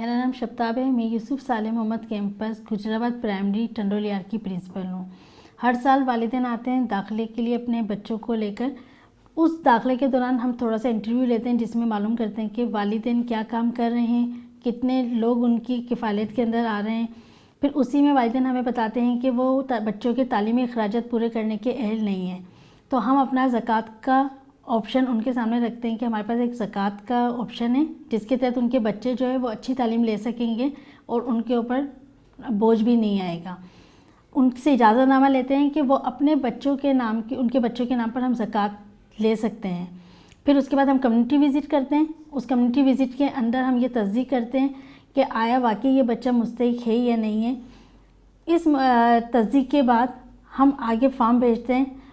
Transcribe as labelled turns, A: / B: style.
A: मेरा नाम शब्ताब है, मैं यूसुफ साले मोहम्मद कैंपस, गुजराबाद प्राइमरी टंडोलियार की प्रिंसिपल हूँ। हर साल वालदेन आते हैं दाखिले के लिए अपने बच्चों को लेकर। उस दाखिले के दौरान हम थोड़ा सा इंटरव्यू लेते हैं, जिसमें मालूम करते हैं कि वालदेन क्या काम कर रहे हैं, कितने लोग उनकी किफ़ालत के अंदर आ रहे हैं। फिर उसी में वालदेन हमें बताते हैं कि वो बच्चों के तालीमी अखराज पूरे करने के अहल नहीं हैं। तो हम अपना ज़क़़त का ऑप्शन उनके सामने रखते हैं कि हमारे पास एक ज़क़़त का ऑप्शन है, जिसके तहत उनके बच्चे जो है वो अच्छी तालीम ले सकेंगे और उनके ऊपर बोझ भी नहीं आएगा। उनसे इजाज़तनामा लेते हैं कि वो अपने बच्चों के नाम की, उनके बच्चों के नाम पर हम ज़क़़त ले सकते हैं। फिर उसके बाद हम कम्युनिटी विज़िट करते हैं। उस कम्युनिटी विज़िट के अंदर हम ये तस्दीक करते हैं कि आया वाकई ये बच्चा मुस्तक है या नहीं है। इस तस्दीक के बाद हम आगे फॉर्म भेजते हैं।